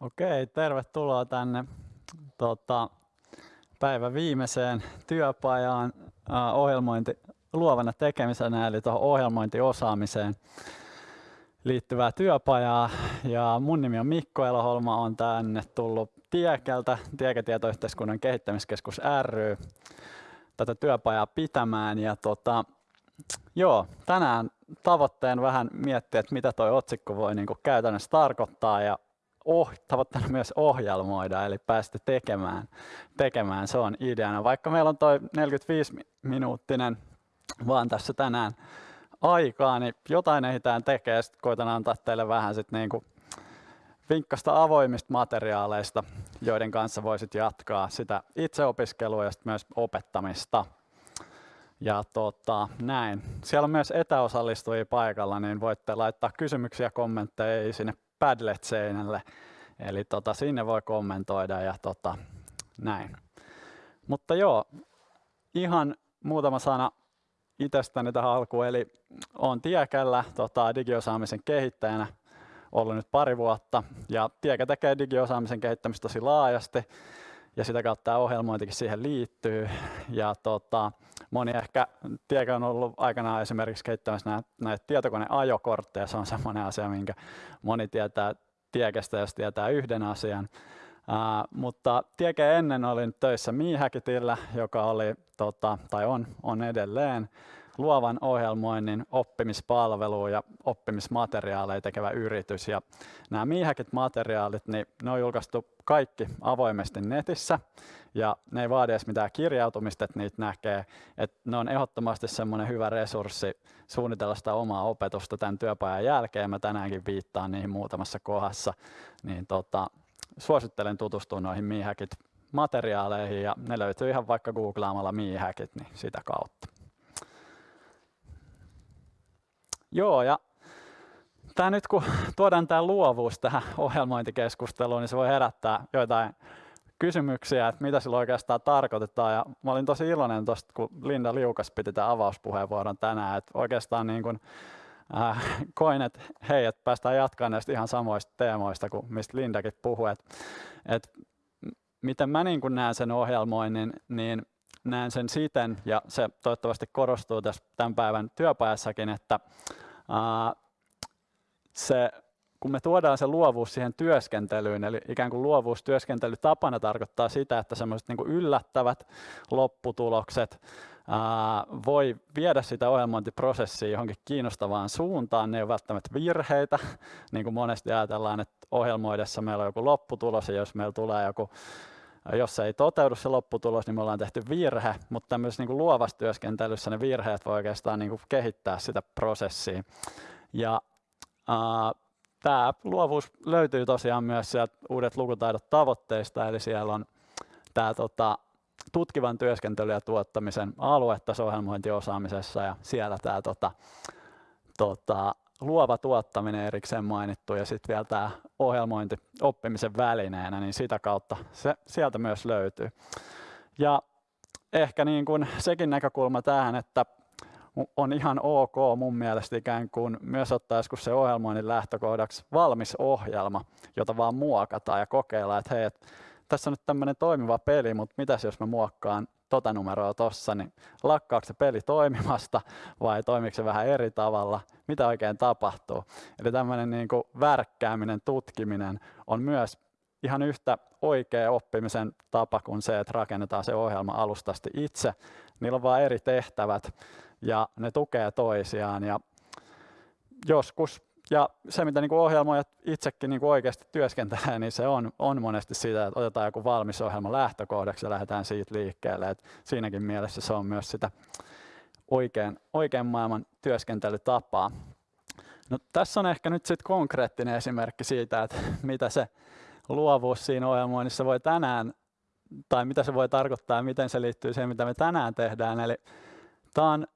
Okei, tervetuloa tänne tota, päivän viimeiseen työpajaan äh, ohjelmointi luovana tekemisenä, eli tuohon ohjelmointiosaamiseen liittyvää työpajaa. Ja mun nimi on Mikko Eloholma, on tänne tullut Tiekeltä, Tiekätietoyhteiskunnan kehittämiskeskus ry, tätä työpajaa pitämään. Ja tota, joo, tänään tavoitteen vähän miettiä, että mitä toi otsikko voi niin käytännössä tarkoittaa ja oh, tavoitteena myös ohjelmoida, eli päästä tekemään, tekemään. Se on ideana. Vaikka meillä on toi 45-minuuttinen vaan tässä tänään aikaa, niin jotain ehditään tekee. Sitten koitan antaa teille vähän sit niinku vinkkasta avoimista materiaaleista, joiden kanssa voisit jatkaa sitä itseopiskelua ja myös opettamista. Ja tota, näin. Siellä on myös etäosallistujia paikalla, niin voitte laittaa kysymyksiä ja kommentteja sinne Padlet-seinälle. Eli tota, sinne voi kommentoida ja tota, näin. Mutta joo, ihan muutama sana itsestäni tähän alkuun. Eli olen Tiekällä tota, digiosaamisen kehittäjänä ollut nyt pari vuotta. Ja Tiekä tekee digiosaamisen kehittämistä tosi laajasti ja sitä kautta tämä ohjelmointikin siihen liittyy. Ja tota, moni ehkä Tiekä on ollut aikanaan esimerkiksi kehittämässä näitä, näitä tietokoneajokortteja. Se on semmoinen asia, minkä moni tietää Tiekestä, jos tietää yhden asian. Uh, mutta Tiekä ennen olin töissä Miihäkitillä, joka oli, tota, tai on, on edelleen luovan ohjelmoinnin oppimispalvelu ja oppimismateriaaleja tekevä yritys. Ja nämä Miihäkit-materiaalit, niin ne on julkaistu kaikki avoimesti netissä ja ne ei vaadi edes mitään kirjautumista, että niitä näkee. Että ne on ehdottomasti semmoinen hyvä resurssi suunnitella sitä omaa opetusta tämän työpajan jälkeen. Mä tänäänkin viittaan niihin muutamassa kohdassa. Niin tota, suosittelen tutustua noihin Miihäkit materiaaleihin ja ne löytyy ihan vaikka googlaamalla Miihäkit, niin sitä kautta. Joo, ja tämä nyt kun tuodaan tämä luovuus tähän ohjelmointikeskusteluun, niin se voi herättää joitain kysymyksiä, että mitä sillä oikeastaan tarkoitetaan. Ja mä olin tosi iloinen tuosta, kun Linda Liukas piti tämän avauspuheenvuoron tänään, että oikeastaan niin kuin, äh, koin, että hei, että päästään jatkamaan näistä ihan samoista teemoista kuin mistä Lindakin puhui. Että, että miten mä niin näen sen ohjelmoinnin, niin näen sen siten, ja se toivottavasti korostuu tässä tämän päivän työpajassakin, että se, kun me tuodaan se luovuus siihen työskentelyyn, eli ikään kuin luovuus työskentelytapana tarkoittaa sitä, että semmoiset niin yllättävät lopputulokset ää, voi viedä sitä ohjelmointiprosessia johonkin kiinnostavaan suuntaan. Ne ei ole välttämättä virheitä, niin kuin monesti ajatellaan, että ohjelmoidessa meillä on joku lopputulos, ja jos meillä tulee joku jos se ei toteudu se lopputulos, niin me ollaan tehty virhe, mutta tämmöisessä niin luovassa työskentelyssä ne virheet voi oikeastaan niin kuin kehittää sitä prosessia. Ja äh, tämä luovuus löytyy tosiaan myös sieltä uudet lukutaidot tavoitteista, eli siellä on tämä tota, tutkivan työskentelyn ja tuottamisen aluetaso-ohjelmointiosaamisessa ja siellä tämä tota, tota, luova tuottaminen erikseen mainittu ja sitten vielä tämä ohjelmointi oppimisen välineenä, niin sitä kautta se sieltä myös löytyy. Ja ehkä niin kuin sekin näkökulma tähän, että on ihan ok mun mielestä ikään kuin myös ottaa joskus se ohjelmoinnin lähtökohdaksi valmis ohjelma, jota vaan muokataan ja kokeillaan, että hei, et tässä on nyt tämmöinen toimiva peli, mutta mitäs jos mä muokkaan tota numeroa tossa, niin lakkaako se peli toimimasta vai toimiko se vähän eri tavalla, mitä oikein tapahtuu. Eli tämmöinen niin värkkääminen, tutkiminen on myös ihan yhtä oikea oppimisen tapa kuin se, että rakennetaan se ohjelma alustasti itse. Niillä on vain eri tehtävät ja ne tukee toisiaan ja joskus ja se, mitä niin ohjelmoijat itsekin niin oikeasti työskentelee, niin se on, on monesti sitä, että otetaan joku valmis ohjelma lähtökohdaksi ja lähdetään siitä liikkeelle. Et siinäkin mielessä se on myös sitä oikean, oikean maailman työskentelytapaa. No, tässä on ehkä nyt sitten konkreettinen esimerkki siitä, että mitä se luovuus siinä ohjelmoinnissa voi tänään, tai mitä se voi tarkoittaa ja miten se liittyy siihen, mitä me tänään tehdään. Eli tämä on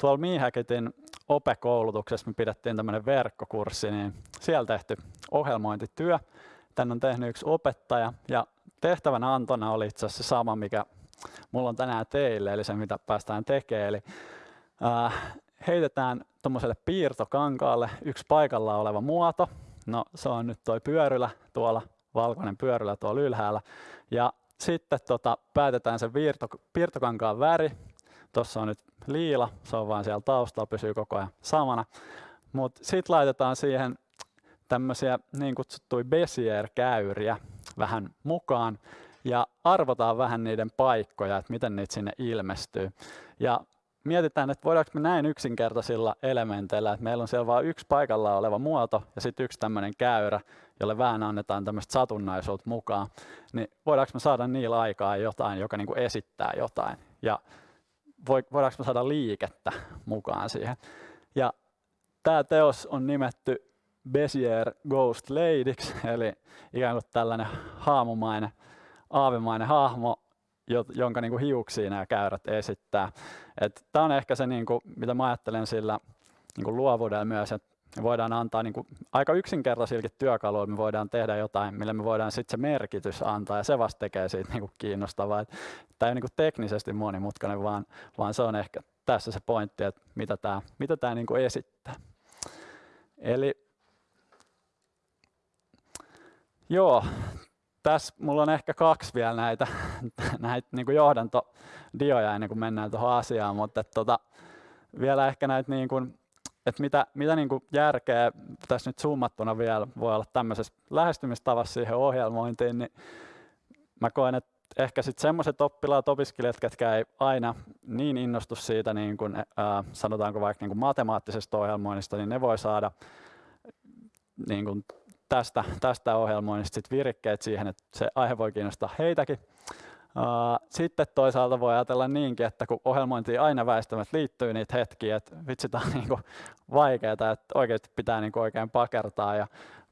tuolla Miihäkitin OPE-koulutuksessa me pidettiin tämmöinen verkkokurssi, niin siellä tehty ohjelmointityö. Tän on tehnyt yksi opettaja ja tehtävän antona oli itse asiassa sama, mikä mulla on tänään teille, eli se mitä päästään tekemään. Eli äh, heitetään tuommoiselle piirtokankaalle yksi paikalla oleva muoto. No se on nyt toi pyörylä tuolla valkoinen pyörylä tuolla ylhäällä. Ja sitten tota, päätetään se viirto, piirtokankaan väri. Tuossa on nyt liila, se on vaan siellä taustalla, pysyy koko ajan samana. Mutta sitten laitetaan siihen tämmöisiä niin kutsuttuja Bezier-käyriä vähän mukaan ja arvotaan vähän niiden paikkoja, että miten niitä sinne ilmestyy. Ja mietitään, että voidaanko me näin yksinkertaisilla elementeillä, että meillä on siellä vain yksi paikalla oleva muoto ja sitten yksi tämmöinen käyrä, jolle vähän annetaan tämmöistä satunnaisuutta mukaan, niin voidaanko me saada niillä aikaa jotain, joka niin kuin esittää jotain. Ja voidaanko saada liikettä mukaan siihen. Ja tämä teos on nimetty Bezier Ghost Ladyksi, eli ikään kuin tällainen haamumainen, aavemainen hahmo, jonka niin kuin hiuksia nämä käyrät esittää. Tämä on ehkä se, niin kuin, mitä mä ajattelen sillä niin kuin luovuudella myös, että me voidaan antaa niin kuin, aika yksinkertaisillakin työkaluilla, me voidaan tehdä jotain, millä me voidaan sitten se merkitys antaa, ja se vasta tekee siitä niin kuin kiinnostavaa. Tämä ei ole niin kuin teknisesti monimutkainen, vaan, vaan se on ehkä tässä se pointti, että mitä tämä, mitä tämä niin kuin esittää. Eli Joo, tässä mulla on ehkä kaksi vielä näitä, näitä niin kuin johdantodioja ennen kuin mennään tuohon asiaan, mutta tota, vielä ehkä näitä, niin kuin, että mitä, mitä niin kuin järkeä tässä nyt summattuna vielä voi olla tämmöisessä lähestymistavassa siihen ohjelmointiin, niin mä koen, että ehkä sitten semmoiset oppilaat, opiskelijat, jotka ei aina niin innostu siitä, niin kuin, ää, sanotaanko vaikka niin kuin matemaattisesta ohjelmoinnista, niin ne voi saada niin kuin tästä, tästä ohjelmoinnista sit virikkeet siihen, että se aihe voi kiinnostaa heitäkin. Sitten toisaalta voi ajatella niinkin, että kun ohjelmointiin aina väistämättä liittyy niitä hetkiä, että vitsi tämä on niinku vaikeaa, että oikeasti pitää niinku oikein pakertaa ja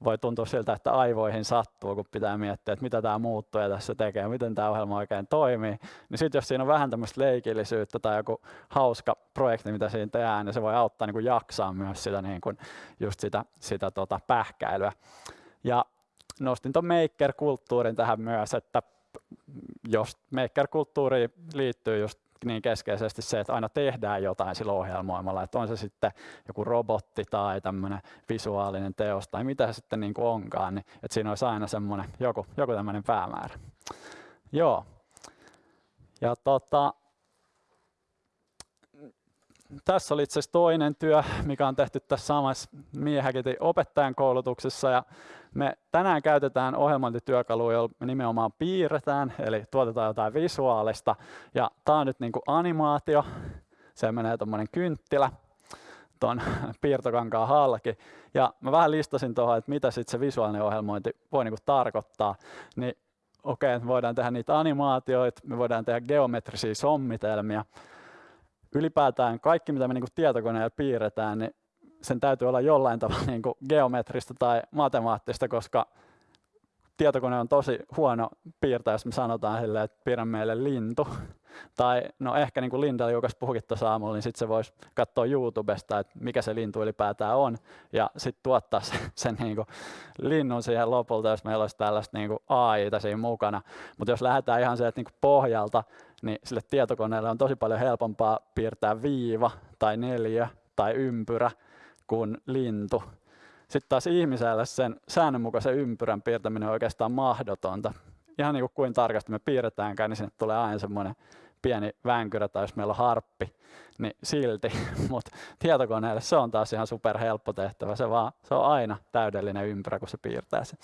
voi tuntua siltä, että aivoihin sattuu, kun pitää miettiä, että mitä tämä muuttuu tässä tekee, miten tämä ohjelma oikein toimii. Niin sitten jos siinä on vähän tämmöistä leikillisyyttä tai joku hauska projekti, mitä siinä tehdään, niin se voi auttaa niin jaksaa myös sitä, niin kuin just sitä, sitä tota pähkäilyä. Ja nostin tuon maker-kulttuurin tähän myös, että jos maker-kulttuuriin liittyy just niin keskeisesti se, että aina tehdään jotain sillä ohjelmoimalla, että on se sitten joku robotti tai tämmöinen visuaalinen teos tai mitä se sitten niin kuin onkaan, niin että siinä olisi aina semmoinen joku, joku tämmöinen päämäärä. Joo. Ja tota, tässä oli itse asiassa toinen työ, mikä on tehty tässä samassa Miehäkitin opettajan koulutuksessa. Ja me tänään käytetään ohjelmointityökaluja, joilla me nimenomaan piirretään, eli tuotetaan jotain visuaalista. Ja tämä on nyt niin animaatio. Se menee tuommoinen kynttilä tuon piirtokankaan halki. Ja mä vähän listasin tuohon, että mitä sitten se visuaalinen ohjelmointi voi niin kuin tarkoittaa. Niin okei, okay, me voidaan tehdä niitä animaatioita, me voidaan tehdä geometrisia sommitelmia, ylipäätään kaikki, mitä me niin kuin tietokoneella piirretään, niin sen täytyy olla jollain tavalla niin kuin geometrista tai matemaattista, koska tietokone on tosi huono piirtää, jos me sanotaan sille, että piirrä meille lintu. Tai no ehkä niin kuin Linda Juukas puhukin tuossa aamulla, niin sitten se voisi katsoa YouTubesta, että mikä se lintu ylipäätään on, ja sitten tuottaa sen, sen niin kuin linnun siihen lopulta, jos meillä olisi tällaista niin kuin AI-ta siinä mukana. Mutta jos lähdetään ihan sieltä niin kuin pohjalta, niin sille tietokoneelle on tosi paljon helpompaa piirtää viiva tai neljä tai ympyrä kuin lintu. Sitten taas ihmiselle sen säännönmukaisen ympyrän piirtäminen on oikeastaan mahdotonta. Ihan niin kuin kuin tarkasti me piirretäänkään, niin sinne tulee aina semmoinen pieni vänkyrä tai jos meillä on harppi, niin silti. Mutta tietokoneelle se on taas ihan super helppo tehtävä. Se, vaan, se on aina täydellinen ympyrä, kun se piirtää sen.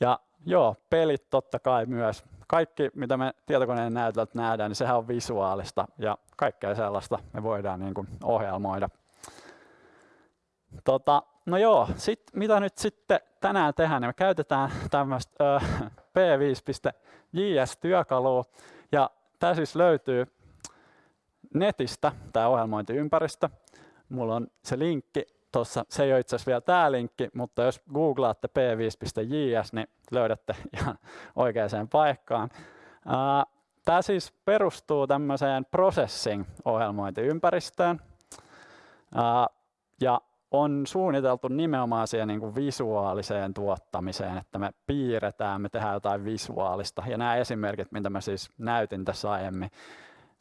Ja joo, pelit totta kai myös kaikki, mitä me tietokoneen näytöltä nähdään, niin sehän on visuaalista ja kaikkea sellaista me voidaan niin kuin ohjelmoida. Tota, no joo, sit, mitä nyt sitten tänään tehdään, niin me käytetään tämmöistä P5.js-työkalua ja tämä siis löytyy netistä, tämä ohjelmointiympäristö. Mulla on se linkki tuossa, se ei ole itse asiassa vielä tämä linkki, mutta jos googlaatte p5.js, niin löydätte ihan oikeaan paikkaan. Tämä siis perustuu tämmöiseen processing-ohjelmointiympäristöön ja on suunniteltu nimenomaan siihen niin kuin visuaaliseen tuottamiseen, että me piirretään, me tehdään jotain visuaalista. Ja nämä esimerkit, mitä mä siis näytin tässä aiemmin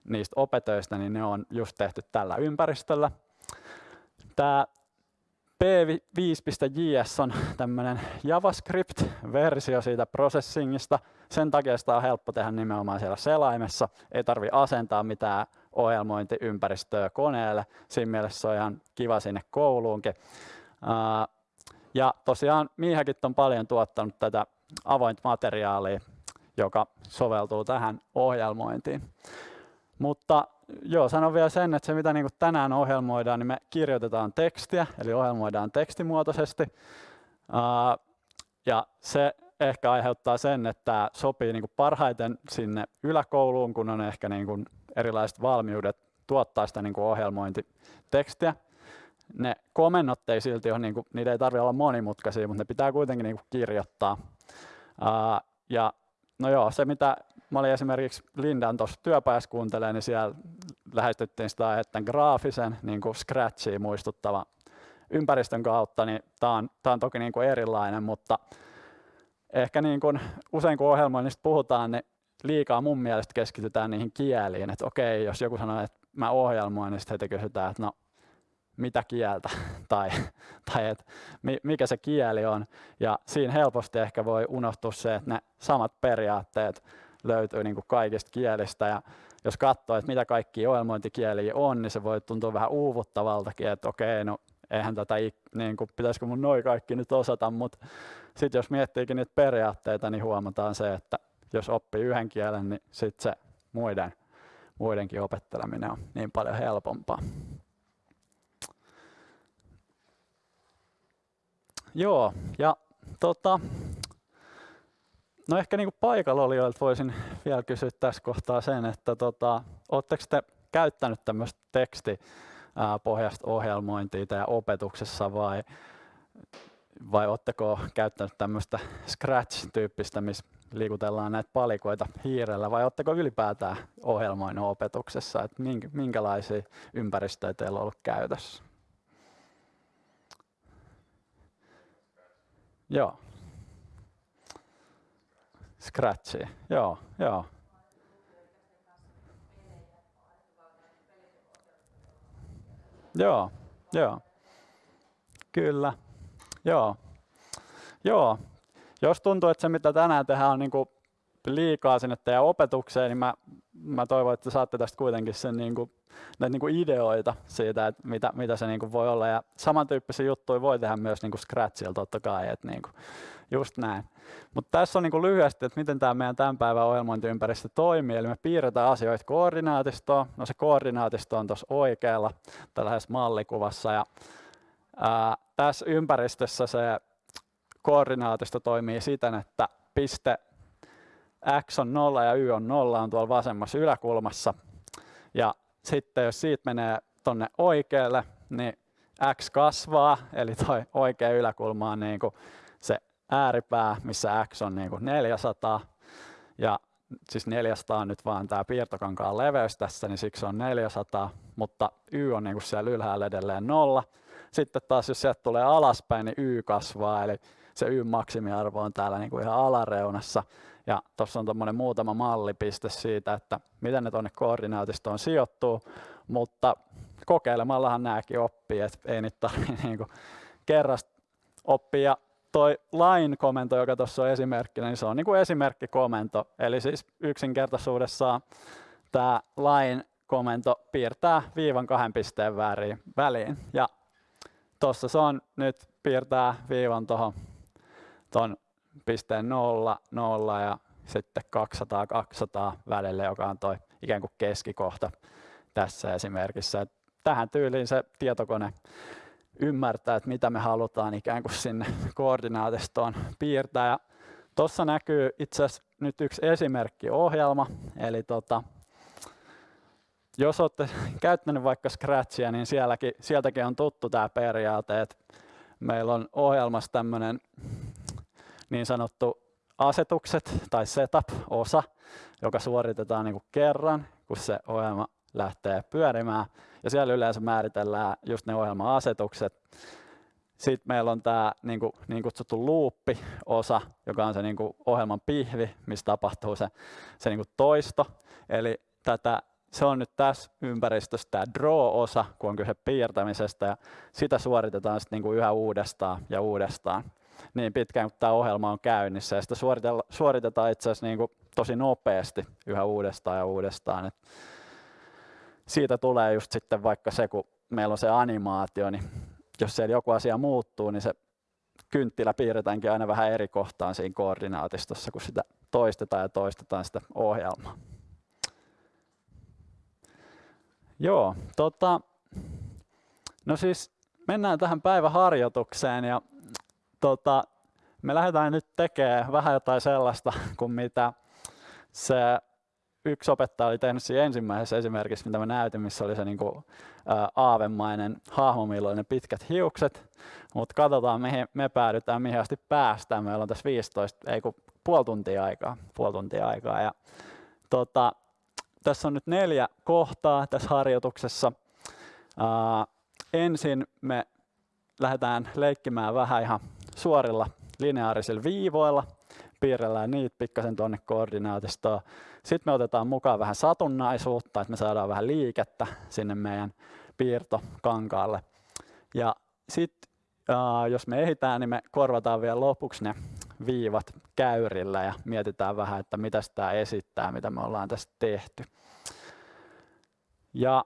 niistä opetöistä, niin ne on just tehty tällä ympäristöllä. Tämä P5.js on tämmöinen JavaScript-versio siitä processingista. Sen takia sitä on helppo tehdä nimenomaan siellä selaimessa. Ei tarvi asentaa mitään ohjelmointiympäristöä koneelle. Siinä mielessä se on ihan kiva sinne kouluunkin. Ja tosiaan Miihäkit on paljon tuottanut tätä avointa materiaalia, joka soveltuu tähän ohjelmointiin. Mutta joo, sanon vielä sen, että se mitä niin tänään ohjelmoidaan, niin me kirjoitetaan tekstiä, eli ohjelmoidaan tekstimuotoisesti. Ja se ehkä aiheuttaa sen, että sopii niin parhaiten sinne yläkouluun, kun on ehkä niin erilaiset valmiudet tuottaa sitä niin ohjelmointitekstiä. Ne komennot ei silti ole, niin kuin, niitä ei tarvitse olla monimutkaisia, mutta ne pitää kuitenkin niin kirjoittaa. Ja no joo, se mitä mä olin esimerkiksi Lindan tuossa työpajassa kuuntelee, niin siellä lähestyttiin sitä aihetta graafisen niin kuin Scratchiin muistuttava ympäristön kautta, niin tämä on, tää on toki niin kuin erilainen, mutta ehkä niin kuin usein kun ohjelmoinnista puhutaan, niin liikaa mun mielestä keskitytään niihin kieliin, että okei, jos joku sanoo, että mä ohjelmoin, niin sitten heti kysytään, että no mitä kieltä tai, tai et, mikä se kieli on. Ja siinä helposti ehkä voi unohtua se, että ne samat periaatteet löytyy niin kuin kaikista kielistä. Ja jos katsoo, että mitä kaikki ohjelmointikieliä on, niin se voi tuntua vähän uuvuttavaltakin, että okei, no eihän tätä, niin kuin, pitäisikö mun noin kaikki nyt osata, mutta sitten jos miettiikin niitä periaatteita, niin huomataan se, että jos oppii yhden kielen, niin sitten se muiden, muidenkin opetteleminen on niin paljon helpompaa. Joo, ja tota, no ehkä niin paikalla olijoilta voisin vielä kysyä tässä kohtaa sen, että tota, oletteko te käyttänyt tämmöistä tekstipohjasta ohjelmointia teidän opetuksessa vai, vai oletteko käyttänyt tämmöistä Scratch-tyyppistä, missä liikutellaan näitä palikoita hiirellä vai oletteko ylipäätään ohjelmoinut opetuksessa, että minkälaisia ympäristöjä teillä on ollut käytössä? Joo. Scratchi, joo, joo. Joo, joo. Kyllä. Joo. Joo. Jos tuntuu, että se mitä tänään tehdään on niinku liikaa sinne teidän opetukseen, niin mä, mä toivon, että saatte tästä kuitenkin sen niinku, näitä niinku ideoita siitä, että mitä, mitä se niinku voi olla. Ja samantyyppisiä juttuja voi tehdä myös niinku Scratchilla totta kai. Että niinku, just näin. Mutta tässä on niinku lyhyesti, että miten tämä meidän tämän päivän ohjelmointiympäristö toimii. Eli me piirretään asioita koordinaatistoon. No se koordinaatisto on tuossa oikealla tällaisessa mallikuvassa. Ja, ää, tässä ympäristössä se koordinaatisto toimii siten, että piste x on 0 ja y on 0 on tuolla vasemmassa yläkulmassa. Ja sitten jos siitä menee tuonne oikealle, niin x kasvaa, eli tuo oikea yläkulma on niin kuin se ääripää, missä x on niin kuin 400. Ja siis 400 on nyt vaan tämä piirtokankaan leveys tässä, niin siksi on 400, mutta y on niin kuin siellä ylhäällä edelleen nolla. Sitten taas jos sieltä tulee alaspäin, niin y kasvaa, eli se y maksimiarvo on täällä niin kuin ihan alareunassa. Ja tuossa on tuommoinen muutama mallipiste siitä, että miten ne tuonne koordinaatistoon sijoittuu, mutta kokeilemallahan nämäkin oppii, että ei niitä tarvitse niin kerrasta oppia. Toi line-komento, joka tuossa on esimerkkinä, niin se on niin kuin esimerkkikomento. Eli siis yksinkertaisuudessaan tämä line-komento piirtää viivan kahden pisteen väliin. Ja tuossa se on nyt piirtää viivan tuohon ton pisteen 0, 0 ja sitten 200, 200 välille, joka on toi ikään kuin keskikohta tässä esimerkissä. Tähän tyyliin se tietokone ymmärtää, että mitä me halutaan ikään kuin sinne koordinaatistoon piirtää. Tuossa näkyy itse asiassa nyt yksi esimerkkiohjelma, eli tota, jos olette käyttänyt vaikka Scratchia, niin sielläkin, sieltäkin on tuttu tämä periaate, että meillä on ohjelmassa tämmöinen niin sanottu asetukset tai setup-osa, joka suoritetaan niin kuin kerran, kun se ohjelma lähtee pyörimään. Ja siellä yleensä määritellään just ne ohjelma-asetukset. Sitten meillä on tämä niin, kuin, niin kutsuttu loop-osa, joka on se niin kuin ohjelman pihvi, missä tapahtuu se, se niin kuin toisto. Eli tätä se on nyt tässä ympäristössä tämä draw-osa, kun on kyse piirtämisestä, ja sitä suoritetaan sitten niinku yhä uudestaan ja uudestaan niin pitkään kuin tämä ohjelma on käynnissä. Ja sitä suoritetaan itse asiassa niinku tosi nopeasti yhä uudestaan ja uudestaan. Et siitä tulee just sitten vaikka se, kun meillä on se animaatio, niin jos siellä joku asia muuttuu, niin se kynttilä piirretäänkin aina vähän eri kohtaan siinä koordinaatistossa, kun sitä toistetaan ja toistetaan sitä ohjelmaa. Joo, tota, no siis mennään tähän päiväharjoitukseen ja tota, me lähdetään nyt tekemään vähän jotain sellaista kuin mitä se yksi opettaja oli tehnyt siinä ensimmäisessä esimerkissä, mitä mä näytin, missä oli se niin kuin, ää, aavemainen hahmo, millä oli ne pitkät hiukset. Mutta katsotaan, mihin me päädytään, mihin asti päästään. Meillä on tässä 15, ei kun puoli tuntia aikaa. Puoli tuntia aikaa. Ja, tota, tässä on nyt neljä kohtaa tässä harjoituksessa. Ää, ensin me lähdetään leikkimään vähän ihan suorilla lineaarisilla viivoilla, piirrellään niitä pikkasen tuonne koordinaatistoon. Sitten me otetaan mukaan vähän satunnaisuutta, että me saadaan vähän liikettä sinne meidän piirtokankaalle. Ja sitten jos me ehditään, niin me korvataan vielä lopuksi ne viivat käyrillä ja mietitään vähän, että mitä tämä esittää, mitä me ollaan tässä tehty. Ja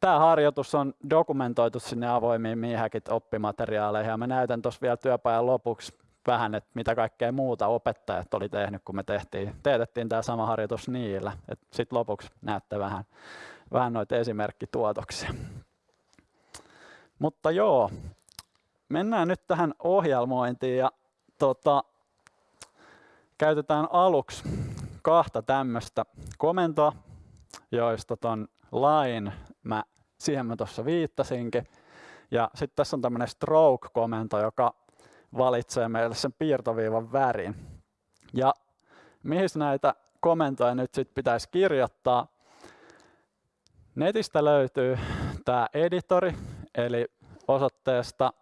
Tämä harjoitus on dokumentoitu sinne avoimiin Miihäkit oppimateriaaleihin ja mä näytän tuossa vielä työpajan lopuksi vähän, että mitä kaikkea muuta opettajat oli tehnyt, kun me tehtiin, teetettiin tämä sama harjoitus niillä. Sitten lopuksi näette vähän, vähän noita esimerkkituotoksia. Mutta joo, mennään nyt tähän ohjelmointiin ja tota, käytetään aluksi kahta tämmöistä komentoa, joista ton lain mä, siihen mä tuossa viittasinkin. Ja sitten tässä on tämmöinen stroke-komento, joka valitsee meille sen piirtoviivan värin. Ja mihin näitä komentoja nyt sitten pitäisi kirjoittaa? Netistä löytyy tämä editori, eli osoitteesta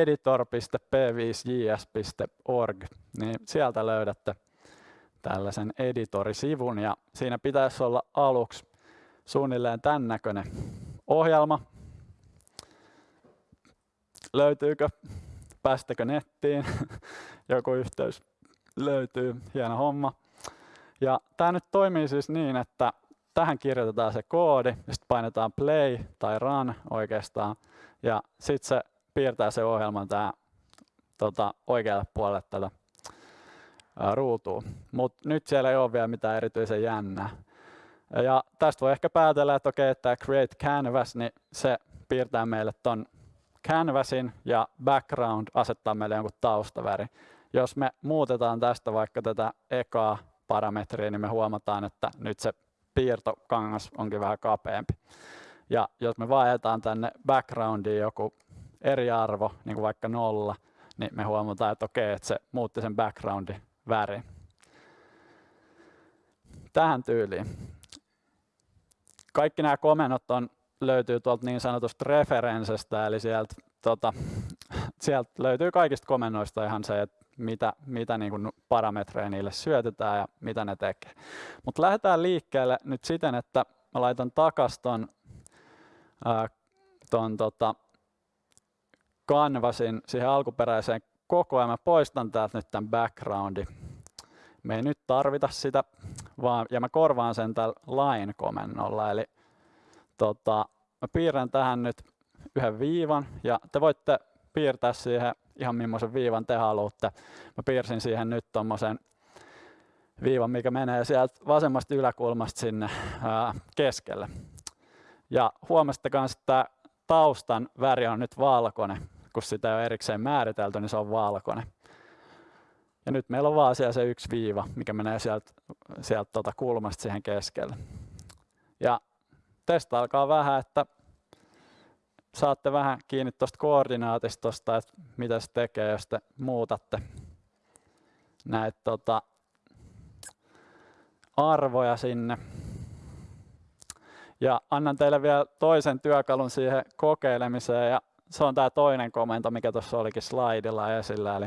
editor.p5js.org, niin sieltä löydätte tällaisen editorisivun ja siinä pitäisi olla aluksi suunnilleen tämän näköinen ohjelma. Löytyykö? Päästäkö nettiin? Joku yhteys löytyy, hieno homma. Ja tämä nyt toimii siis niin, että tähän kirjoitetaan se koodi, sitten painetaan play tai run oikeastaan, ja sitten se piirtää se ohjelman tää, tota, oikealle puolelle tätä ruutua. Mutta nyt siellä ei ole vielä mitään erityisen jännää. Ja tästä voi ehkä päätellä, että okei, että create canvas, niin se piirtää meille ton canvasin ja background asettaa meille jonkun taustaväri. Jos me muutetaan tästä vaikka tätä ekaa parametriä, niin me huomataan, että nyt se piirtokangas onkin vähän kapeampi. Ja jos me vaihdetaan tänne backgroundiin joku eri arvo, niin kuin vaikka nolla, niin me huomataan, että okei, että se muutti sen backgroundin värin. Tähän tyyliin kaikki nämä komennot on, löytyy tuolta niin sanotusta referenssestä, eli sieltä, tota, sieltä löytyy kaikista komennoista ihan se, että mitä, mitä niin kuin parametreja niille syötetään ja mitä ne tekee. Mutta lähdetään liikkeelle nyt siten, että mä laitan takas ton, ää, ton tota, canvasin siihen alkuperäiseen koko ajan. Mä poistan täältä nyt tämän backgroundi. Me ei nyt tarvita sitä, vaan, ja mä korvaan sen tällä line-komennolla. Eli tota, mä piirrän tähän nyt yhden viivan, ja te voitte piirtää siihen ihan millaisen viivan te haluatte. Mä piirsin siihen nyt tommosen viivan, mikä menee sieltä vasemmasta yläkulmasta sinne ää, keskelle. Ja huomasitte myös, että taustan väri on nyt valkoinen, kun sitä ole erikseen määritelty, niin se on valkoinen. Ja nyt meillä on vaan siellä se yksi viiva, mikä menee sieltä, sieltä tuota kulmasta siihen keskelle. Ja testailkaa vähän, että saatte vähän kiinni tuosta koordinaatistosta, että mitä se tekee, jos te muutatte näitä tota, arvoja sinne. Ja annan teille vielä toisen työkalun siihen kokeilemiseen, ja se on tämä toinen komento, mikä tuossa olikin slaidilla esillä, eli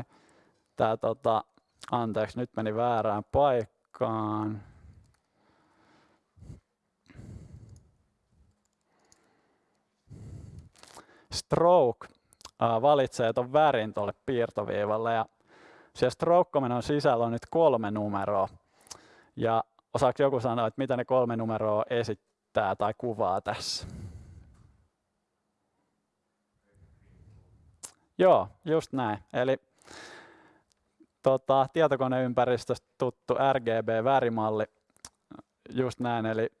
tämä tota, anteeksi, nyt meni väärään paikkaan. Stroke valitsee tuon värin tuolle piirtoviivalle ja siellä stroke on sisällä on nyt kolme numeroa. Ja osaako joku sanoa, että mitä ne kolme numeroa esittää tai kuvaa tässä? Joo, just näin. Eli tota, tietokoneympäristöstä tuttu RGB-värimalli, just näin. Eli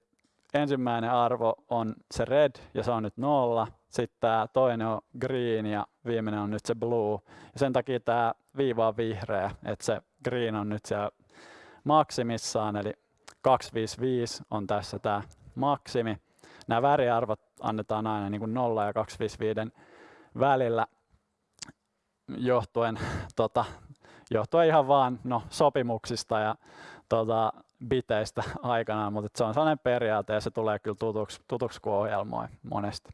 ensimmäinen arvo on se red ja se on nyt nolla. Sitten tämä toinen on green ja viimeinen on nyt se blue. Ja sen takia tämä viiva on vihreä, että se green on nyt siellä maksimissaan, eli 255 on tässä tämä maksimi. Nämä väriarvot annetaan aina niin kuin 0 ja 255 välillä johtuen, tota, johtuen ihan vaan no, sopimuksista ja tota, biteistä aikanaan, mutta se on sellainen periaate ja se tulee kyllä tutuksi, tutuksi kun ohjelmoi monesti.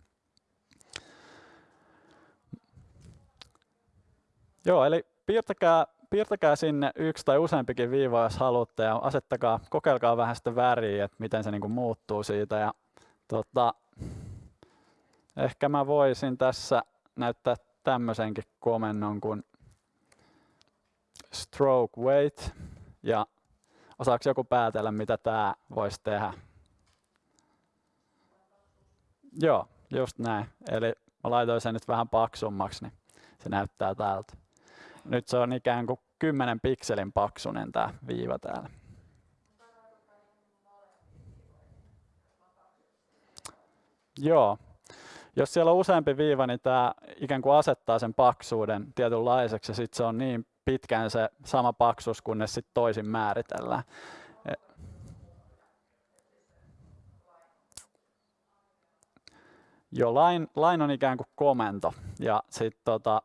Joo, eli piirtäkää, piirtäkää sinne yksi tai useampikin viiva, jos haluatte, ja asettakaa, kokeilkaa vähän sitä väriä, että miten se niinku muuttuu siitä. Ja, tota, ehkä mä voisin tässä näyttää tämmöisenkin komennon kuin stroke weight, ja osaako joku päätellä, mitä tämä voisi tehdä? Joo, just näin. Eli mä laitoin sen nyt vähän paksummaksi, niin se näyttää tältä. Nyt se on ikään kuin 10 pikselin paksunen tämä viiva täällä. Joo. Jos siellä on useampi viiva, niin tämä ikään kuin asettaa sen paksuuden tietynlaiseksi ja sitten se on niin pitkään se sama paksuus, kunnes sitten toisin määritellään. E- Joo, line, line on ikään kuin komento ja sitten tota,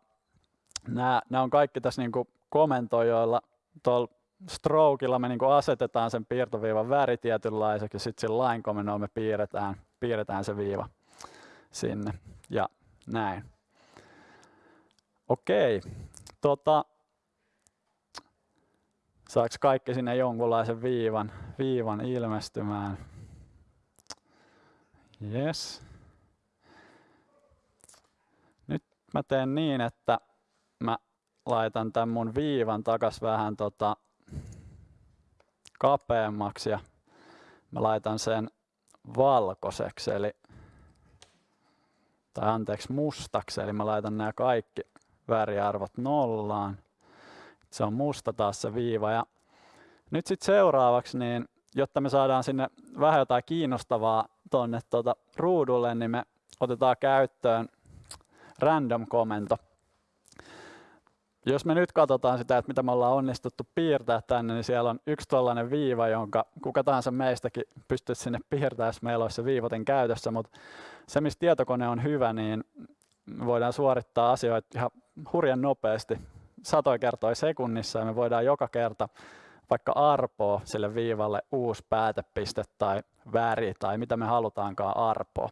nämä, on kaikki tässä niin komentoja, joilla tuolla strokeilla me niin asetetaan sen piirtoviivan väri tietynlaiseksi ja sitten sillä line komennolla me piirretään, piirretään se viiva sinne ja näin. Okei, tota, saaks kaikki sinne jonkunlaisen viivan, viivan ilmestymään? Yes. Nyt mä teen niin, että mä laitan tämän mun viivan takas vähän tota kapeammaksi ja mä laitan sen valkoiseksi, eli tai anteeksi mustaksi, eli mä laitan nämä kaikki väriarvot nollaan. Se on musta taas se viiva. Ja nyt sitten seuraavaksi, niin jotta me saadaan sinne vähän jotain kiinnostavaa tuonne tuota ruudulle, niin me otetaan käyttöön random-komento jos me nyt katsotaan sitä, että mitä me ollaan onnistuttu piirtää tänne, niin siellä on yksi tällainen viiva, jonka kuka tahansa meistäkin pystyisi sinne piirtämään, jos meillä olisi se viivoten käytössä, mutta se, missä tietokone on hyvä, niin voidaan suorittaa asioita ihan hurjan nopeasti, satoja kertoja sekunnissa, ja me voidaan joka kerta vaikka arpoa sille viivalle uusi päätepiste tai väri tai mitä me halutaankaan arpoa.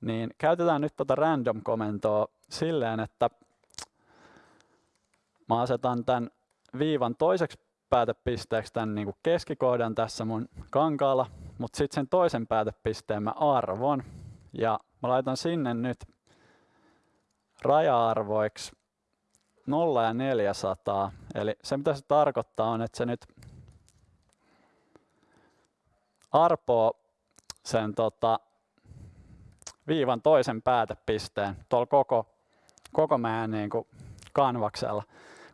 Niin käytetään nyt tuota random-komentoa silleen, että Mä asetan tämän viivan toiseksi päätepisteeksi tämän niin kuin keskikohdan tässä mun kankaalla, mutta sitten sen toisen päätepisteen mä arvon. Ja mä laitan sinne nyt raja-arvoiksi 0 ja 400. Eli se mitä se tarkoittaa on, että se nyt arpoo sen tota, viivan toisen päätepisteen tuolla koko, koko meidän niin kuin kanvaksella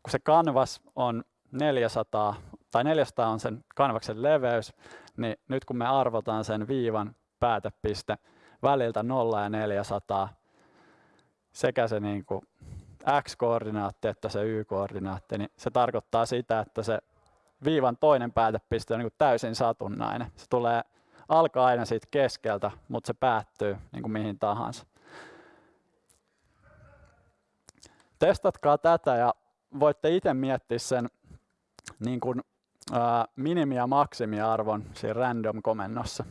kun se kanvas on 400 tai 400 on sen kanvaksen leveys, niin nyt kun me arvotaan sen viivan päätepiste väliltä 0 ja 400, sekä se niin kuin x-koordinaatti että se y-koordinaatti, niin se tarkoittaa sitä, että se viivan toinen päätepiste on niin kuin täysin satunnainen. Se tulee alkaa aina siitä keskeltä, mutta se päättyy niin kuin mihin tahansa. Testatkaa tätä ja voitte itse miettiä sen niin kuin, ää, minimi- ja maksimiarvon siinä random-komennossa.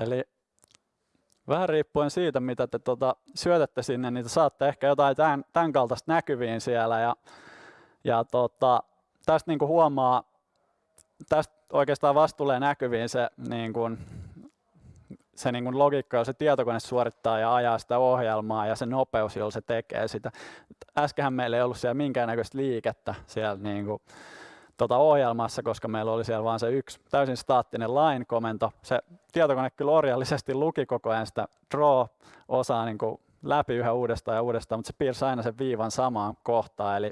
Eli vähän riippuen siitä, mitä te tota, syötätte sinne, niin te saatte ehkä jotain tämän, tämän kaltaista näkyviin siellä. Ja, ja tota, tästä niin kuin huomaa, tästä oikeastaan vasta tulee näkyviin se, niin kuin, se niin kuin logiikka, jolla se tietokone suorittaa ja ajaa sitä ohjelmaa ja se nopeus, jolla se tekee sitä. Äskehän meillä ei ollut siellä minkäännäköistä liikettä siellä niin kuin, tota ohjelmassa, koska meillä oli siellä vain se yksi täysin staattinen line-komento. Se tietokone kyllä orjallisesti luki koko ajan sitä draw-osaa niin kuin läpi yhä uudestaan ja uudestaan, mutta se piirsi aina sen viivan samaan kohtaan, eli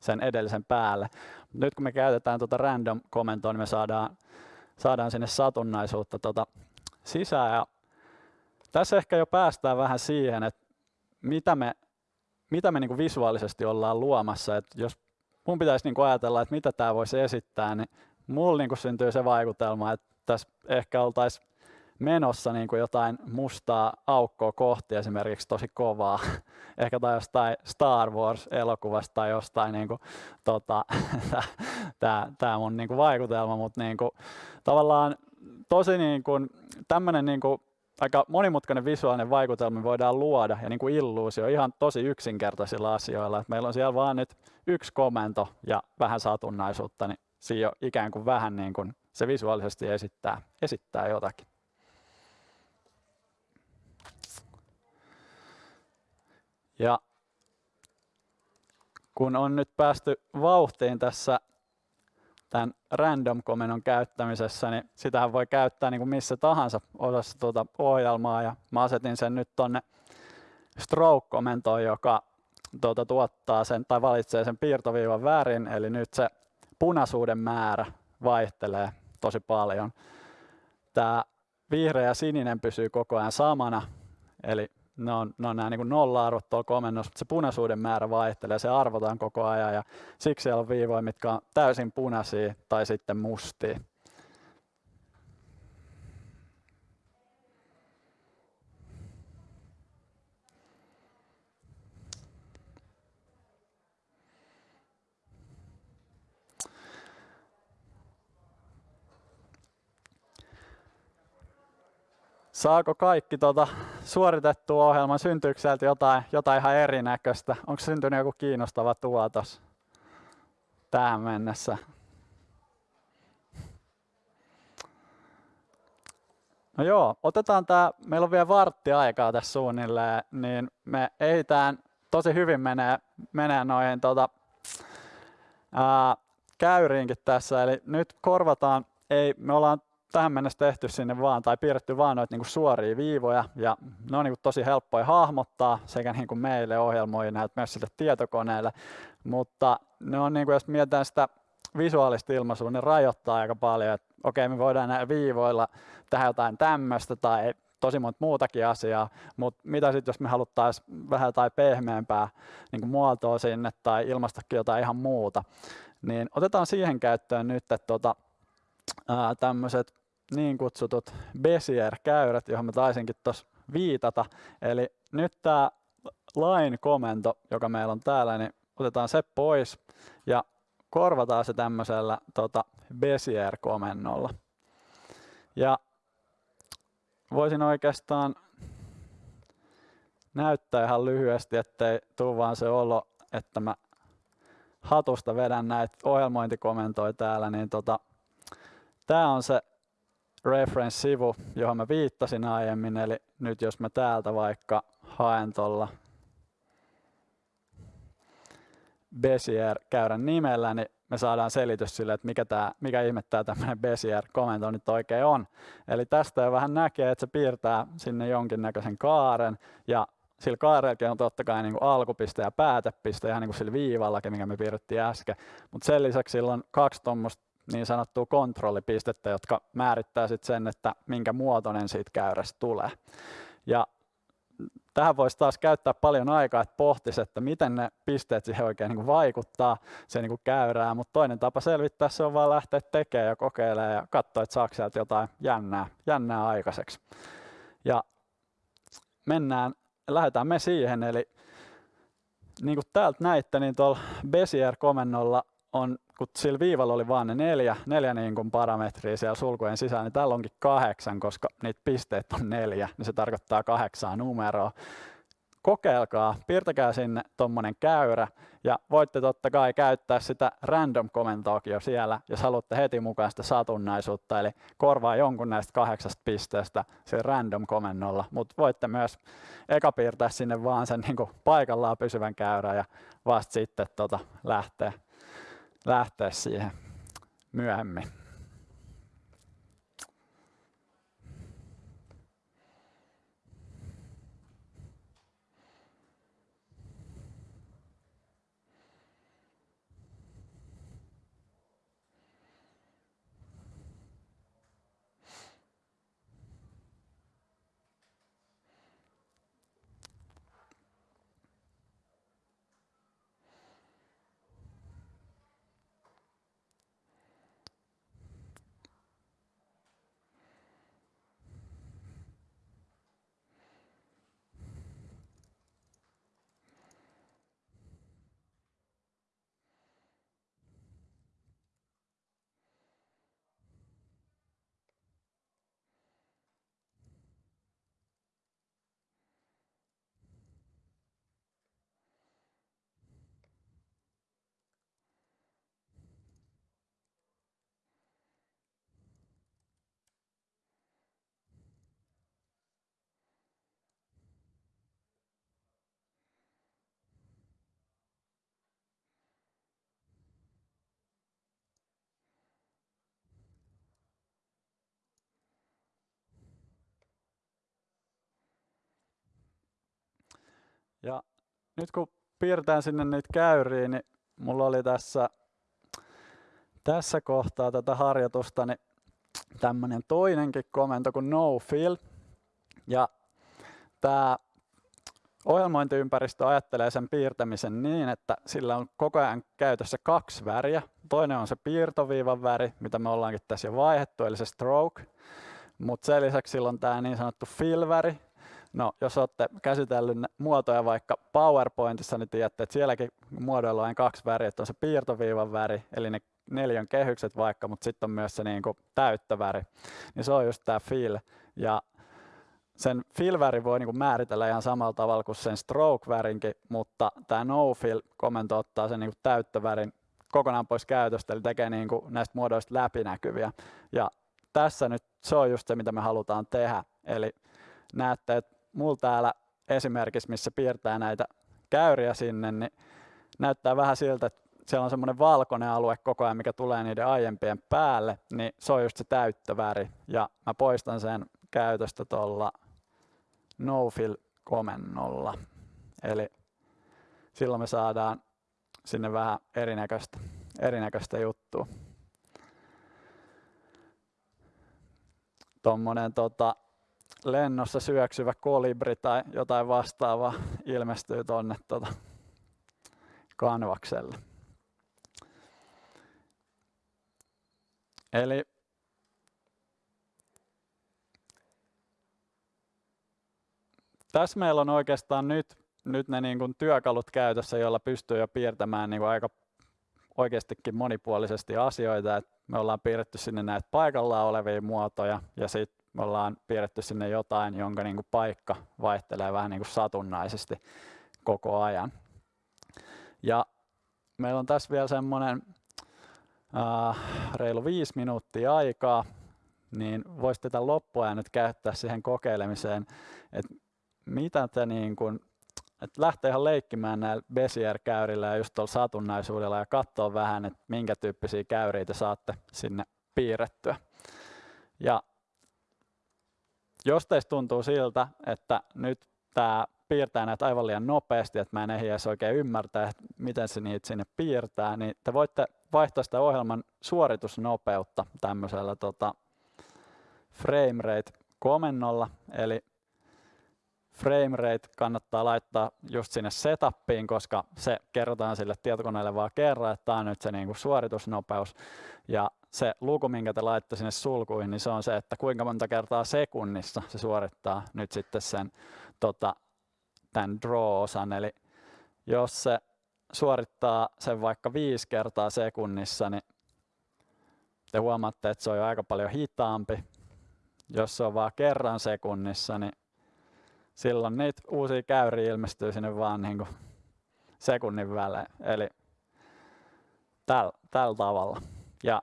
sen edellisen päälle. Nyt kun me käytetään tuota random-komentoa, niin me saadaan, saadaan sinne satunnaisuutta tuota sisään. Ja tässä ehkä jo päästään vähän siihen, että mitä me, mitä me niin kuin visuaalisesti ollaan luomassa. Et jos mun pitäisi niin kuin ajatella, että mitä tämä voisi esittää, niin mulla niin kuin syntyy se vaikutelma, että tässä ehkä oltaisiin menossa niin kuin jotain mustaa aukkoa kohti esimerkiksi tosi kovaa. Ehkä tai jostain Star Wars-elokuvasta tai jostain niin tota, tämä mun niin kuin vaikutelma, mutta niin kuin, tavallaan tosi niin kuin, tämmöinen niin kuin, aika monimutkainen visuaalinen vaikutelma voidaan luoda ja niin kuin illuusio ihan tosi yksinkertaisilla asioilla. Et meillä on siellä vaan nyt yksi komento ja vähän satunnaisuutta, niin siinä jo ikään kuin vähän niin kuin se visuaalisesti esittää, esittää jotakin. Ja kun on nyt päästy vauhtiin tässä tämän random-komennon käyttämisessä, niin sitähän voi käyttää niin kuin missä tahansa osassa tuota ohjelmaa. Ja mä asetin sen nyt tonne stroke-komentoon, joka tuota, tuottaa sen tai valitsee sen piirtoviivan värin, eli nyt se punaisuuden määrä vaihtelee tosi paljon. Tämä vihreä ja sininen pysyy koko ajan samana, eli ne on, ne on nämä niin nolla-arvot komennossa, mutta se punaisuuden määrä vaihtelee, se arvotaan koko ajan ja siksi siellä on viivoja, mitkä on täysin punaisia tai sitten mustia. Saako kaikki tuota suoritettua ohjelman? Syntyykö sieltä jotain, jotain ihan erinäköistä? Onko syntynyt joku kiinnostava tuotos tähän mennessä? No joo, otetaan tämä, meillä on vielä vartti aikaa tässä suunnilleen, niin me ehditään tosi hyvin menee, menee noihin tota, ää, käyriinkin tässä, eli nyt korvataan, ei, me ollaan tähän mennessä tehty sinne vaan tai piirretty vaan noita niinku suoria viivoja ja ne on niinku tosi helppoja hahmottaa sekä niinku meille ohjelmoijille että myös sille tietokoneelle, mutta ne on niinku, jos mietitään sitä visuaalista ilmaisua, ne rajoittaa aika paljon, että okei me voidaan näillä viivoilla tehdä jotain tämmöistä tai tosi monta muutakin asiaa, mutta mitä sitten jos me haluttaisiin vähän tai pehmeämpää niin muotoa sinne tai ilmastakin jotain ihan muuta, niin otetaan siihen käyttöön nyt että tota, tämmöiset niin kutsutut Bezier-käyrät, johon mä taisinkin tuossa viitata. Eli nyt tämä line-komento, joka meillä on täällä, niin otetaan se pois ja korvataan se tämmöisellä tota, Bezier-komennolla. Ja voisin oikeastaan näyttää ihan lyhyesti, ettei tule vaan se olo, että mä hatusta vedän näitä ohjelmointikomentoja täällä, niin tota, tämä on se reference-sivu, johon mä viittasin aiemmin, eli nyt jos mä täältä vaikka haen tuolla Bezier-käyrän nimellä, niin me saadaan selitys sille, että mikä, tää, mikä ihme tämä tämmöinen Bezier-komento nyt oikein on. Eli tästä jo vähän näkee, että se piirtää sinne jonkinnäköisen kaaren, ja sillä kaarellakin on totta kai niin kuin alkupiste ja päätepiste, ihan niin kuin sillä viivallakin, mikä me piirrettiin äsken. Mutta sen lisäksi sillä on kaksi tuommoista niin sanottua kontrollipistettä, jotka määrittää sitten sen, että minkä muotoinen siitä käyrästä tulee. Ja tähän voisi taas käyttää paljon aikaa, että pohtisi, että miten ne pisteet siihen oikein niin kuin vaikuttaa se niin kuin käyrää, mutta toinen tapa selvittää se on vaan lähteä tekemään ja kokeilemaan ja katsoa, että saako sieltä jotain jännää, jännää aikaiseksi. Ja mennään, lähdetään me siihen, eli niin kuin täältä näitte, niin tuolla Bezier-komennolla on kun sillä viivalla oli vain ne neljä, neljä niin kuin parametria siellä sulkujen sisällä, niin täällä onkin kahdeksan, koska niitä pisteet on neljä, niin se tarkoittaa kahdeksaa numeroa. Kokeilkaa, piirtäkää sinne tuommoinen käyrä ja voitte totta kai käyttää sitä random-komentoakin jo siellä, jos haluatte heti mukaan sitä satunnaisuutta, eli korvaa jonkun näistä kahdeksasta pisteestä se random-komennolla, mutta voitte myös eka piirtää sinne vaan sen niin paikallaan pysyvän käyrän ja vasta sitten tota lähteä, lähteä siihen myöhemmin. Ja nyt kun piirtään sinne niitä käyriä, niin mulla oli tässä, tässä kohtaa tätä harjoitusta niin tämmöinen toinenkin komento kuin no fill. Ja tämä ohjelmointiympäristö ajattelee sen piirtämisen niin, että sillä on koko ajan käytössä kaksi väriä. Toinen on se piirtoviivan väri, mitä me ollaankin tässä jo vaihettu, eli se stroke. Mutta sen lisäksi sillä on tämä niin sanottu fill-väri, No, jos olette käsitellyt muotoja vaikka PowerPointissa, niin tiedätte, että sielläkin muodoilla on kaksi väriä, että on se piirtoviivan väri, eli ne neljän kehykset vaikka, mutta sitten on myös se niin kuin täyttöväri. Niin se on just tämä fill. Ja sen fill-väri voi niin kuin määritellä ihan samalla tavalla kuin sen stroke-värinkin, mutta tämä no-fill-komento ottaa sen niin kuin täyttövärin kokonaan pois käytöstä, eli tekee niin kuin näistä muodoista läpinäkyviä. Ja tässä nyt se on just se, mitä me halutaan tehdä. Eli näette, että mulla täällä esimerkissä, missä piirtää näitä käyriä sinne, niin näyttää vähän siltä, että siellä on semmoinen valkoinen alue koko ajan, mikä tulee niiden aiempien päälle, niin se on just se täyttöväri. Ja mä poistan sen käytöstä tuolla no fill komennolla. Eli silloin me saadaan sinne vähän erinäköistä, erinäköistä juttua. Tuommoinen tota, lennossa syöksyvä kolibri tai jotain vastaavaa ilmestyy tuonne tuota kanvakselle. Eli tässä meillä on oikeastaan nyt, nyt ne niin kuin työkalut käytössä, joilla pystyy jo piirtämään niin kuin aika oikeastikin monipuolisesti asioita. Et me ollaan piirretty sinne näitä paikallaan olevia muotoja ja sitten me ollaan piirretty sinne jotain, jonka niin kuin paikka vaihtelee vähän niin kuin satunnaisesti koko ajan. Ja meillä on tässä vielä semmoinen äh, reilu viisi minuuttia aikaa, niin voisitte tämän loppuajan nyt käyttää siihen kokeilemiseen, että mitä te niin kuin, että lähtee ihan leikkimään näillä Bezier-käyrillä ja just tuolla satunnaisuudella ja katsoa vähän, että minkä tyyppisiä käyriä te saatte sinne piirrettyä. Ja jos teistä tuntuu siltä, että nyt tämä piirtää näitä aivan liian nopeasti, että mä en ehdi edes oikein ymmärtää, että miten se niitä sinne piirtää, niin te voitte vaihtaa sitä ohjelman suoritusnopeutta tämmöisellä tota, framerate komennolla, eli framerate kannattaa laittaa just sinne setupiin, koska se kerrotaan sille tietokoneelle vaan kerran, että tämä on nyt se niinku suoritusnopeus. Ja se luku, minkä te laitte sinne sulkuihin, niin se on se, että kuinka monta kertaa sekunnissa se suorittaa nyt sitten sen tota, tämän draw-osan. Eli jos se suorittaa sen vaikka viisi kertaa sekunnissa, niin te huomaatte, että se on jo aika paljon hitaampi. Jos se on vaan kerran sekunnissa, niin silloin niitä uusia käyriä ilmestyy sinne vaan niin kuin sekunnin välein. Eli tällä täl tavalla. Ja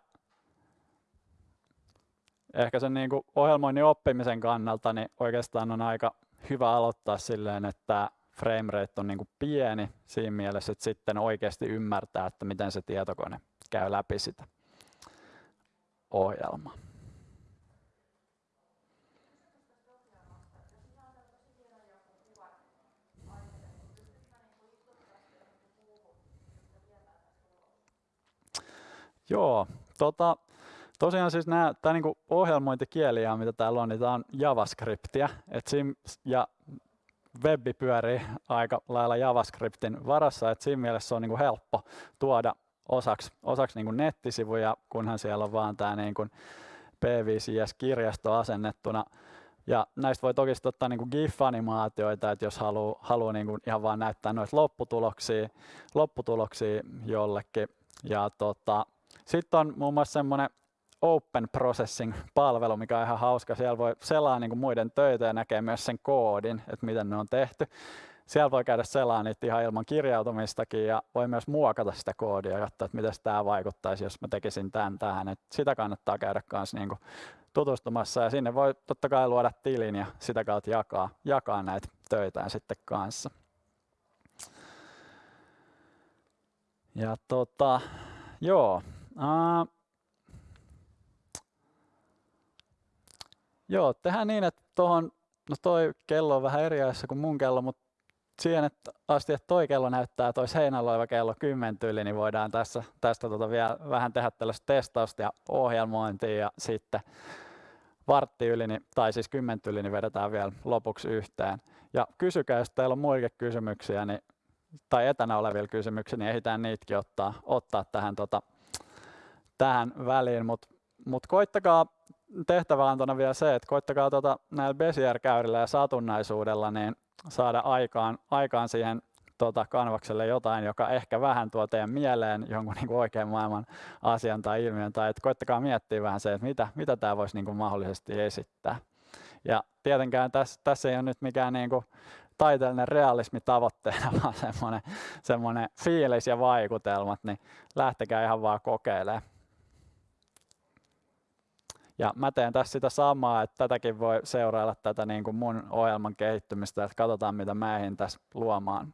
ehkä sen niin kuin ohjelmoinnin oppimisen kannalta niin oikeastaan on aika hyvä aloittaa silleen, että framerate on niin kuin pieni siinä mielessä, että sitten oikeasti ymmärtää, että miten se tietokone käy läpi sitä ohjelmaa. Joo, tota, tosiaan siis nämä, tämä niinku ohjelmointikieliä, mitä täällä on, niin tämä on JavaScriptia. Et sim, ja webbi pyörii aika lailla JavaScriptin varassa, että siinä mielessä se on niinku helppo tuoda osaksi, osaksi niinku nettisivuja, kunhan siellä on vaan tämä niinku P5JS-kirjasto asennettuna. Ja näistä voi toki ottaa niinku GIF-animaatioita, että jos haluaa haluu niinku ihan vaan näyttää noita lopputuloksia, lopputuloksia jollekin. Ja tota, sitten on muun muassa semmoinen Open Processing-palvelu, mikä on ihan hauska. Siellä voi selaa niin kuin muiden töitä ja näkee myös sen koodin, että miten ne on tehty. Siellä voi käydä selaa niitä ihan ilman kirjautumistakin ja voi myös muokata sitä koodia ja katsoa, että miten tämä vaikuttaisi, jos mä tekisin tämän tähän. Et sitä kannattaa käydä kanssa niin tutustumassa ja sinne voi totta kai luoda tilin ja sitä kautta jakaa, jakaa näitä töitä sitten kanssa. Ja tota, joo, Joo, tehdään niin, että tuohon, no toi kello on vähän eri ajassa kuin mun kello, mutta siihen että asti, että toi kello näyttää, toi seinällä kello 10 yli, niin voidaan tässä, tästä tota vielä vähän tehdä tällaista testausta ja ohjelmointia ja sitten vartti yli, niin, tai siis 10 yli, niin vedetään vielä lopuksi yhteen. Ja kysykää, jos teillä on muitakin kysymyksiä, niin, tai etänä olevia kysymyksiä, niin ehditään niitäkin ottaa, ottaa tähän tota, tähän väliin, mutta mut koittakaa tehtäväantona vielä se, että koittakaa tota, näillä Bezier-käyrillä ja satunnaisuudella niin saada aikaan, aikaan siihen tota, kanvakselle jotain, joka ehkä vähän tuo teidän mieleen jonkun niin oikean maailman asian tai ilmiön, tai että koittakaa miettiä vähän se, että mitä, mitä tämä voisi niin mahdollisesti esittää. Ja tietenkään tässä, tässä ei ole nyt mikään niin kuin taiteellinen realismi tavoitteena, vaan semmoinen, semmoinen fiilis ja vaikutelmat, niin lähtekää ihan vaan kokeilemaan. Ja mä teen tässä sitä samaa, että tätäkin voi seurailla tätä niin kuin mun ohjelman kehittymistä, että katsotaan mitä mä ehdin tässä luomaan.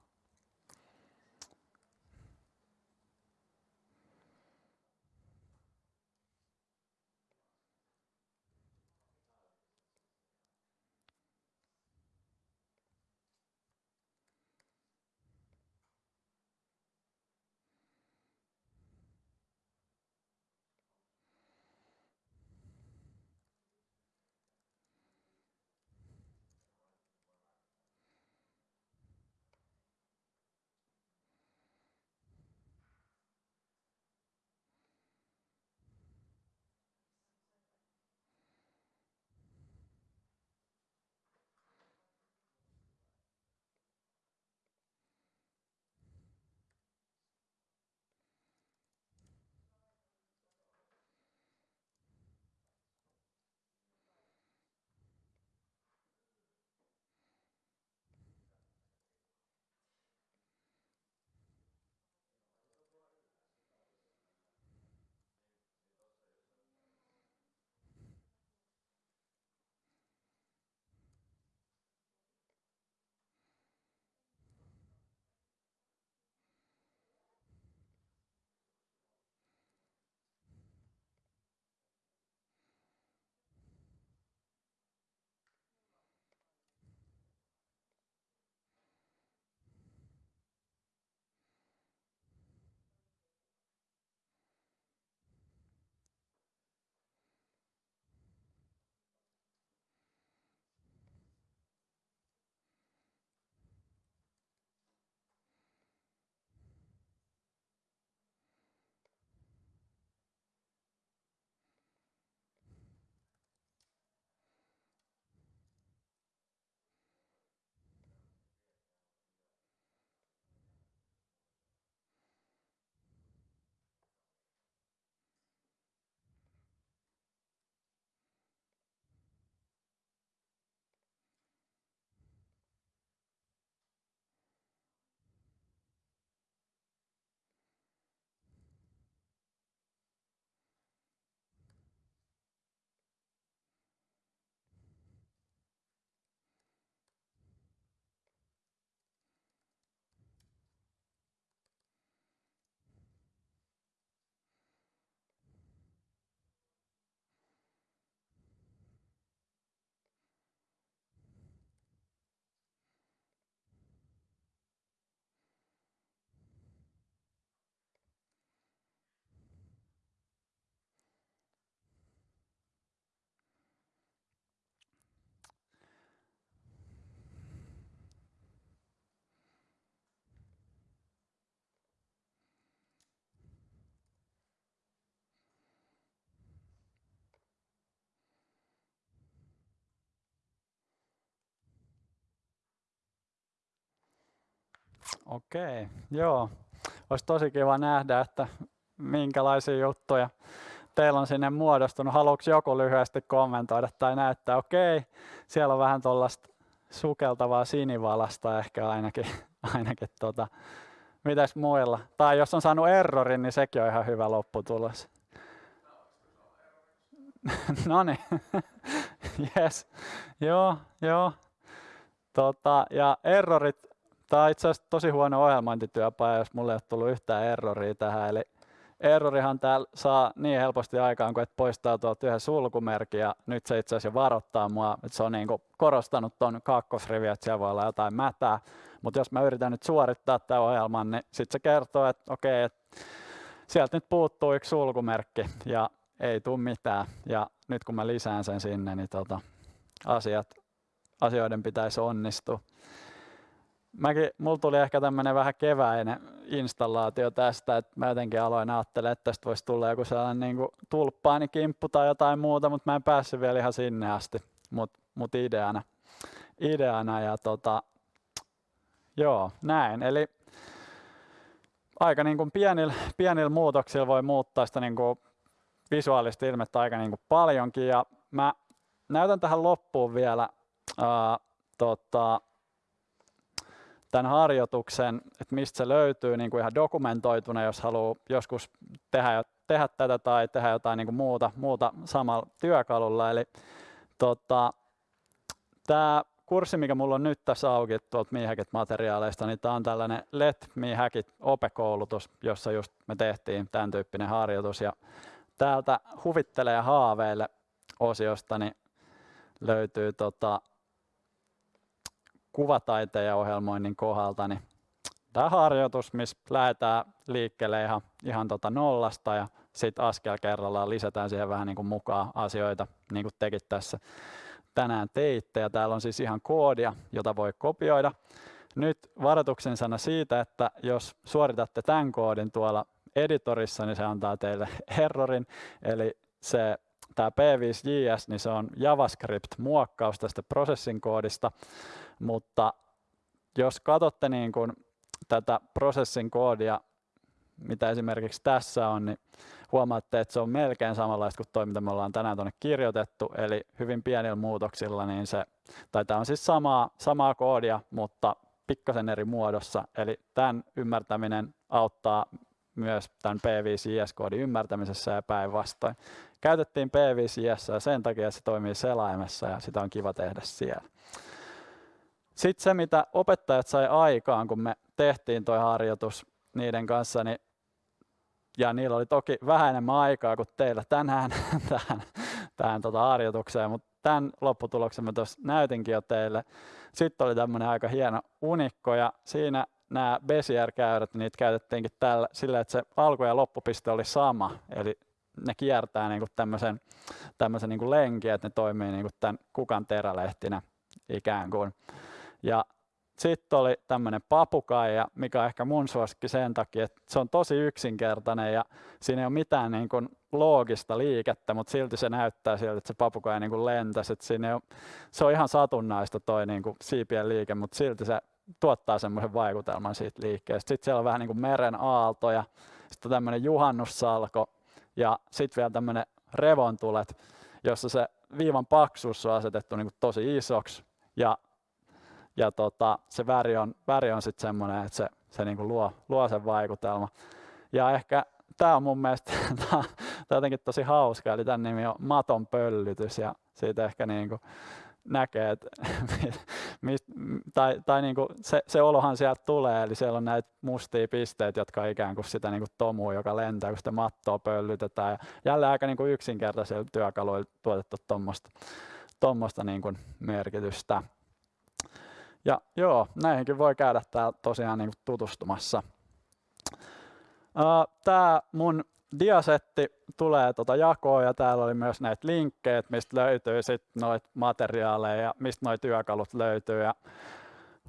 Okei, okay, joo. Olisi tosi kiva nähdä, että minkälaisia juttuja teillä on sinne muodostunut. Haluatko joku lyhyesti kommentoida tai näyttää? Okei, okay, siellä on vähän tuollaista sukeltavaa sinivalasta ehkä ainakin. ainakin tota. Mitäs muilla? Tai jos on saanut errorin, niin sekin on ihan hyvä lopputulos. no niin, yes. Joo, joo. Tota, ja errorit, tämä on itse asiassa tosi huono ohjelmointityöpaja, jos mulle ei ole tullut yhtään erroria tähän. Eli errorihan täällä saa niin helposti aikaan, kun et poistaa tuolta yhden sulkumerkin ja nyt se itse asiassa varoittaa mua, että se on niin korostanut tuon kakkosriviä, että siellä voi olla jotain mätää. Mutta jos mä yritän nyt suorittaa tämän ohjelman, niin sitten se kertoo, että okei, että sieltä nyt puuttuu yksi sulkumerkki ja ei tule mitään. Ja nyt kun mä lisään sen sinne, niin tota, asiat, asioiden pitäisi onnistua. Mäkin, mulla tuli ehkä tämmöinen vähän keväinen installaatio tästä, että mä jotenkin aloin ajattelemaan, että tästä voisi tulla joku sellainen niin tulppaanikimppu tai jotain muuta, mutta mä en päässyt vielä ihan sinne asti, mutta mut ideana, ideana ja tota, joo, näin. Eli aika niin kuin pienillä, pienillä muutoksilla voi muuttaa sitä niin kuin visuaalista ilmettä aika niin kuin paljonkin ja mä näytän tähän loppuun vielä ää, tota, tämän harjoituksen, että mistä se löytyy niin kuin ihan dokumentoituna, jos haluaa joskus tehdä, tehdä tätä tai tehdä jotain niin kuin muuta, muuta samalla työkalulla. Eli tota, tämä kurssi, mikä mulla on nyt tässä auki tuolta Miihäkit-materiaaleista, niin tämä on tällainen Let Miihäkit opekoulutus, jossa just me tehtiin tämän tyyppinen harjoitus. Ja täältä huvittelee haaveille osiosta niin löytyy tota, kuvataiteen ja ohjelmoinnin kohdalta, niin tämä harjoitus, missä lähdetään liikkeelle ihan, ihan tota nollasta ja sitten askel kerrallaan lisätään siihen vähän niin kuin mukaan asioita, niin kuin tekin tässä tänään teitte. Ja täällä on siis ihan koodia, jota voi kopioida. Nyt varoituksen sana siitä, että jos suoritatte tämän koodin tuolla editorissa, niin se antaa teille errorin, eli se tämä P5JS, niin se on JavaScript-muokkaus tästä prosessin koodista, mutta jos katsotte niin kuin tätä prosessin koodia, mitä esimerkiksi tässä on, niin huomaatte, että se on melkein samanlaista kuin toi, mitä me ollaan tänään tuonne kirjoitettu, eli hyvin pienillä muutoksilla, niin se, tai tämä on siis samaa, samaa koodia, mutta pikkasen eri muodossa, eli tämän ymmärtäminen auttaa myös tämän P5JS-koodin ymmärtämisessä ja päinvastoin. Käytettiin P5JS ja sen takia se toimii selaimessa ja sitä on kiva tehdä siellä. Sitten se, mitä opettajat sai aikaan, kun me tehtiin tuo harjoitus niiden kanssa, niin, ja niillä oli toki vähän enemmän aikaa kuin teillä tänään tähän, tähän tota harjoitukseen, mutta tämän lopputuloksen mä tuossa näytinkin jo teille. Sitten oli tämmöinen aika hieno unikko, ja siinä nämä Bezier-käyrät, niin niitä käytettiinkin tällä, sillä, että se alku- ja loppupiste oli sama, eli ne kiertää niin kuin tämmöisen, tämmöisen niin kuin lenkin, että ne toimii niin kuin tämän kukan terälehtinä ikään kuin. Ja sitten oli tämmöinen papukaija, mikä on ehkä mun suosikki sen takia, että se on tosi yksinkertainen ja siinä ei ole mitään niin kuin loogista liikettä, mutta silti se näyttää siltä, että se papukaija niin lentäisi. Että siinä ole, se on ihan satunnaista toi niin kuin siipien liike, mutta silti se tuottaa semmoisen vaikutelman siitä liikkeestä. Sitten siellä on vähän niin kuin meren aaltoja, sitten tämmöinen juhannussalko ja sitten vielä tämmöinen revontulet, jossa se viivan paksuus on asetettu niin kuin tosi isoksi ja ja tota, se väri on, väri on sitten semmoinen, että se, se niinku luo, luo sen vaikutelma. Ja ehkä tämä on mun mielestä tää, tää jotenkin tosi hauska, eli tämän nimi on Maton pöllytys ja siitä ehkä niinku näkee, että mist, tai, tai niinku se, se olohan sieltä tulee, eli siellä on näitä mustia pisteitä, jotka on ikään kuin sitä niinku tomua, joka lentää, kun sitä mattoa pöllytetään. Ja jälleen aika niinku yksinkertaisilla työkaluilla tuotettu tuommoista niinku merkitystä. Ja joo, näihinkin voi käydä täällä tosiaan niin tutustumassa. Tämä mun diasetti tulee tuota jakoon ja täällä oli myös näitä linkkejä, mistä löytyy sitten noita materiaaleja ja mistä noita työkalut löytyy. Ja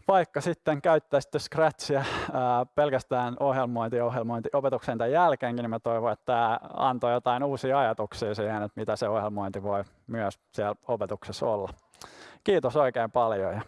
vaikka sitten käyttäisitte Scratchia ää, pelkästään ohjelmointi ohjelmointi opetuksen tämän jälkeenkin, niin mä toivon, että tämä antoi jotain uusia ajatuksia siihen, että mitä se ohjelmointi voi myös siellä opetuksessa olla. Kiitos oikein paljon